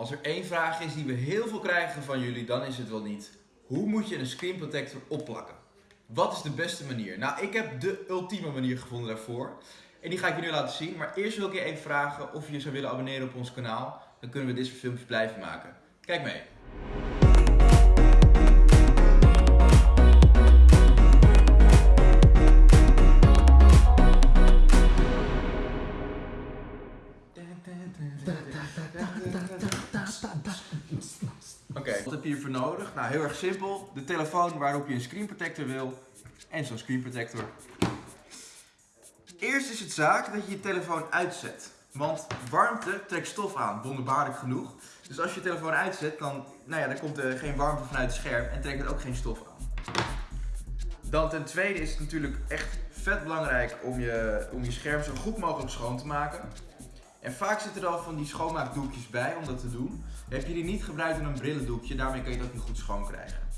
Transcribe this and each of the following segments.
Als er één vraag is die we heel veel krijgen van jullie, dan is het wel niet. Hoe moet je een screen protector opplakken? Wat is de beste manier? Nou, ik heb de ultieme manier gevonden daarvoor. En die ga ik je nu laten zien. Maar eerst wil ik je even vragen of je zou willen abonneren op ons kanaal. Dan kunnen we dit soort filmpjes blijven maken. Kijk mee. Wat heb je hiervoor nodig? Nou, heel erg simpel. De telefoon waarop je een screen protector wil en zo'n screen protector. Eerst is het zaak dat je je telefoon uitzet. Want warmte trekt stof aan, wonderbaarlijk genoeg. Dus als je je telefoon uitzet, dan, nou ja, dan komt er geen warmte vanuit het scherm en trekt het ook geen stof aan. Dan ten tweede is het natuurlijk echt vet belangrijk om je, om je scherm zo goed mogelijk schoon te maken. En vaak zitten er al van die schoonmaakdoekjes bij om dat te doen. Heb je die niet gebruikt in een brillendoekje, daarmee kan je ook niet goed schoon krijgen.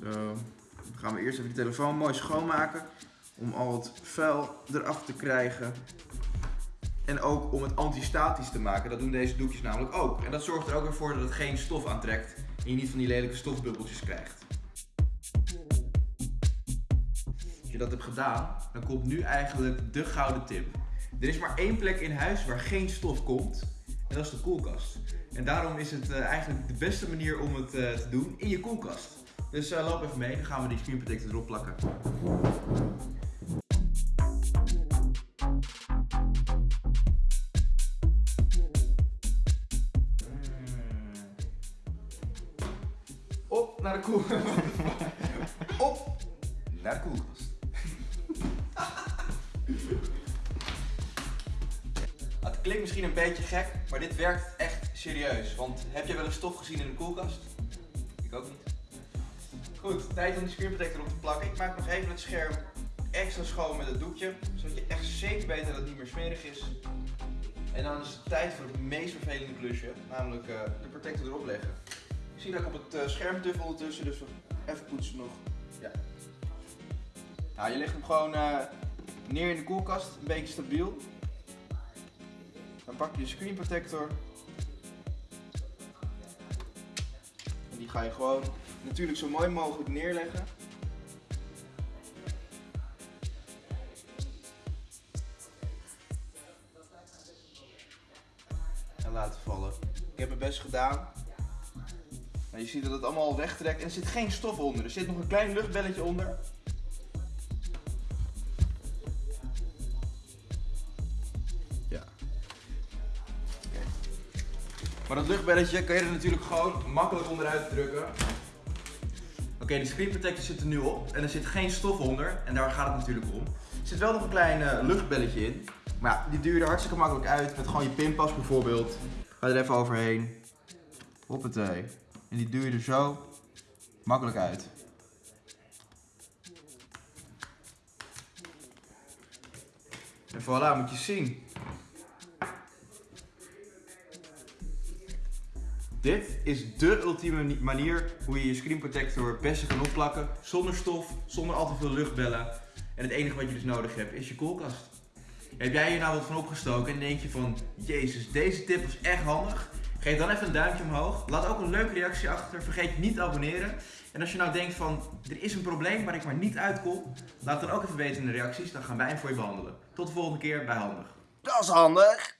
Zo, dan gaan we eerst even de telefoon mooi schoonmaken. Om al het vuil eraf te krijgen. En ook om het antistatisch te maken. Dat doen deze doekjes namelijk ook. En dat zorgt er ook weer voor dat het geen stof aantrekt. En je niet van die lelijke stofbubbeltjes krijgt. Je dat hebt gedaan, dan komt nu eigenlijk de gouden tip. Er is maar één plek in huis waar geen stof komt. En dat is de koelkast. En daarom is het eh, eigenlijk de beste manier om het eh, te doen in je koelkast. Dus eh, loop even mee, dan gaan we die screen erop plakken. Op naar de koel. Op naar de koelkast. Klinkt misschien een beetje gek, maar dit werkt echt serieus. Want heb je wel eens stof gezien in de koelkast? Ik ook niet. Goed, tijd om die screen protector op te plakken. Ik maak nog even het scherm extra schoon met het doekje. Zodat je echt zeker weet dat het niet meer smerig is. En dan is het tijd voor het meest vervelende klusje. Namelijk eh, de protector erop leggen. Ik zie dat ik op het eh, scherm tuf ondertussen, dus even poetsen nog. Ja. Nou, je legt hem gewoon eh, neer in de koelkast, een beetje stabiel. Pak je je screen protector. En die ga je gewoon natuurlijk zo mooi mogelijk neerleggen. En laten vallen. Ik heb mijn best gedaan. Nou, je ziet dat het allemaal wegtrekt en er zit geen stof onder. Er zit nog een klein luchtbelletje onder. Maar dat luchtbelletje kan je er natuurlijk gewoon makkelijk onderuit drukken. Oké, de screen protector zit er nu op en er zit geen stof onder en daar gaat het natuurlijk om. Er zit wel nog een klein eh, luchtbelletje in, maar ja, die duw je er hartstikke makkelijk uit met gewoon je pinpas bijvoorbeeld. Ga er even overheen. Hoppatee. En die duw je er zo makkelijk uit. En voilà, moet je zien. Dit is de ultieme manier hoe je je screen protector best kan opplakken. Zonder stof, zonder al te veel luchtbellen. En het enige wat je dus nodig hebt is je koelkast. Heb jij hier nou wat van opgestoken en denk je van, jezus, deze tip was echt handig? Geef dan even een duimpje omhoog. Laat ook een leuke reactie achter. Vergeet niet te abonneren. En als je nou denkt van, er is een probleem waar ik maar niet uitkom, laat het dan ook even weten in de reacties. Dan gaan wij hem voor je behandelen. Tot de volgende keer bij Handig. Dat is handig.